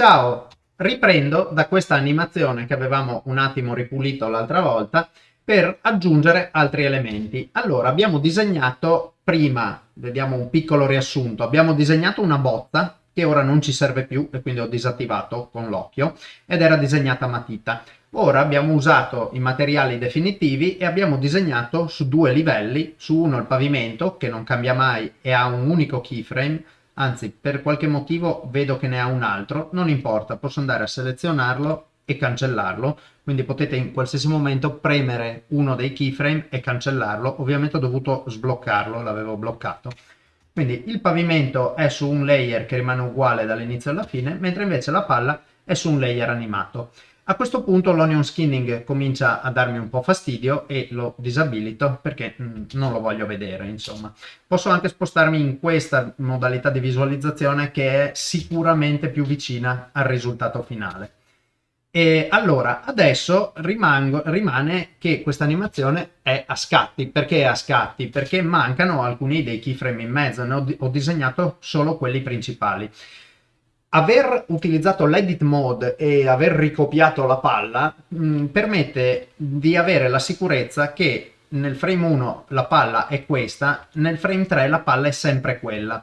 Ciao, riprendo da questa animazione che avevamo un attimo ripulito l'altra volta per aggiungere altri elementi. Allora, abbiamo disegnato prima, vediamo un piccolo riassunto, abbiamo disegnato una botta che ora non ci serve più e quindi ho disattivato con l'occhio ed era disegnata a matita. Ora abbiamo usato i materiali definitivi e abbiamo disegnato su due livelli, su uno il pavimento che non cambia mai e ha un unico keyframe anzi per qualche motivo vedo che ne ha un altro, non importa, posso andare a selezionarlo e cancellarlo, quindi potete in qualsiasi momento premere uno dei keyframe e cancellarlo, ovviamente ho dovuto sbloccarlo, l'avevo bloccato. Quindi il pavimento è su un layer che rimane uguale dall'inizio alla fine, mentre invece la palla è su un layer animato. A questo punto l'onion skinning comincia a darmi un po' fastidio e lo disabilito perché mm, non lo voglio vedere, insomma. Posso anche spostarmi in questa modalità di visualizzazione che è sicuramente più vicina al risultato finale. E allora, adesso rimango, rimane che questa animazione è a scatti. Perché è a scatti? Perché mancano alcuni dei keyframe in mezzo, ne ho, ho disegnato solo quelli principali aver utilizzato l'edit mode e aver ricopiato la palla mh, mm, permette di avere la sicurezza che nel frame 1 la palla è questa, nel frame 3 la palla è sempre quella.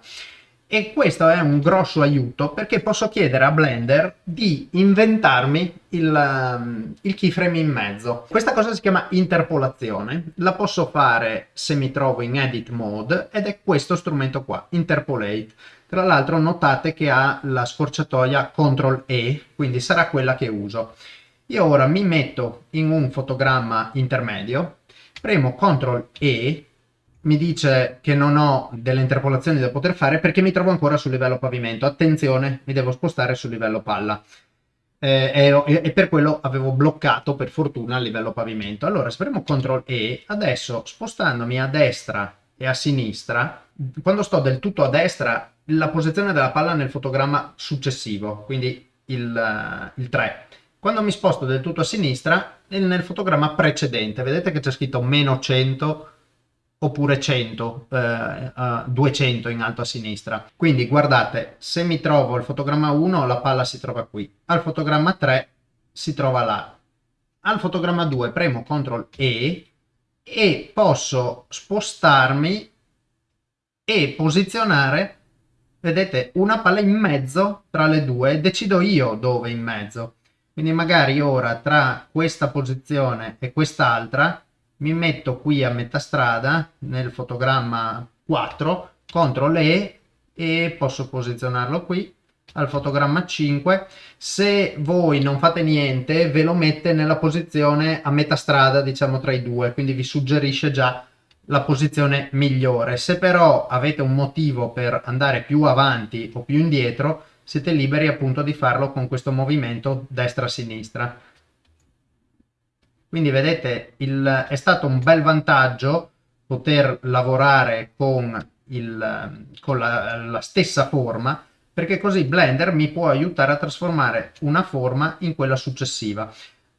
E questo è un grosso aiuto perché posso chiedere a Blender di inventarmi il, um, il keyframe in mezzo. Questa cosa si chiama interpolazione, la posso fare se mi trovo in edit mode ed è questo strumento qua, interpolate. Tra l'altro notate che ha la scorciatoia CTRL E, quindi sarà quella che uso. Io ora mi metto in un fotogramma intermedio, premo CTRL E, mi dice che non ho delle interpolazioni da poter fare perché mi trovo ancora sul livello pavimento. Attenzione, mi devo spostare sul livello palla. Eh, e, e, per quello avevo bloccato per fortuna il livello pavimento. Allora, se premo CTRL E, adesso spostandomi a destra e a sinistra, quando sto del tutto a destra la posizione della palla nel fotogramma successivo, quindi il, il 3. Quando mi sposto del tutto a sinistra, nel fotogramma precedente, vedete che c'è scritto meno 100 oppure 100, eh, uh, 200 in alto a sinistra. Quindi guardate, se mi trovo al fotogramma 1 la palla si trova qui, al fotogramma 3 si trova là. Al fotogramma 2 premo CTRL E e posso spostarmi e posizionare vedete una palla in mezzo tra le due decido io dove in mezzo quindi magari ora tra questa posizione e quest'altra mi metto qui a metà strada nel fotogramma 4 CTRL E e posso posizionarlo qui al fotogramma 5 se voi non fate niente ve lo mette nella posizione a metà strada diciamo tra i due quindi vi suggerisce già la posizione migliore. Se però avete un motivo per andare più avanti o più indietro, siete liberi appunto di farlo con questo movimento destra-sinistra. Quindi vedete, il, è stato un bel vantaggio poter lavorare con, il, con la, la stessa forma, perché così Blender mi può aiutare a trasformare una forma in quella successiva.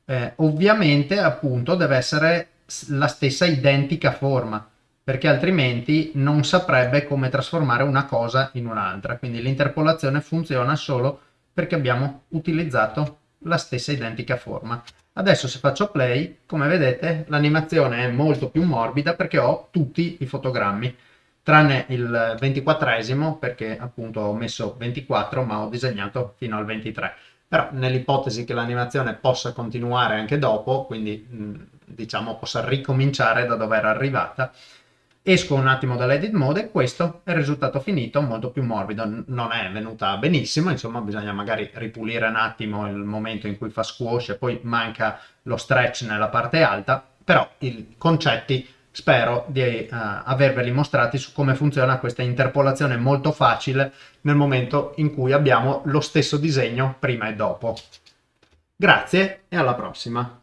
Eh, ovviamente appunto deve essere la stessa identica forma perché altrimenti non saprebbe come trasformare una cosa in un'altra quindi l'interpolazione funziona solo perché abbiamo utilizzato la stessa identica forma adesso se faccio play come vedete l'animazione è molto più morbida perché ho tutti i fotogrammi tranne il ventiquattresimo perché appunto ho messo 24 ma ho disegnato fino al 23 però nell'ipotesi che l'animazione possa continuare anche dopo quindi diciamo possa ricominciare da dove era arrivata esco un attimo dall'edit mode e questo è il risultato finito molto più morbido non è venuta benissimo insomma bisogna magari ripulire un attimo il momento in cui fa squash e poi manca lo stretch nella parte alta però i concetti spero di uh, averveli mostrati su come funziona questa interpolazione molto facile nel momento in cui abbiamo lo stesso disegno prima e dopo. Grazie e alla prossima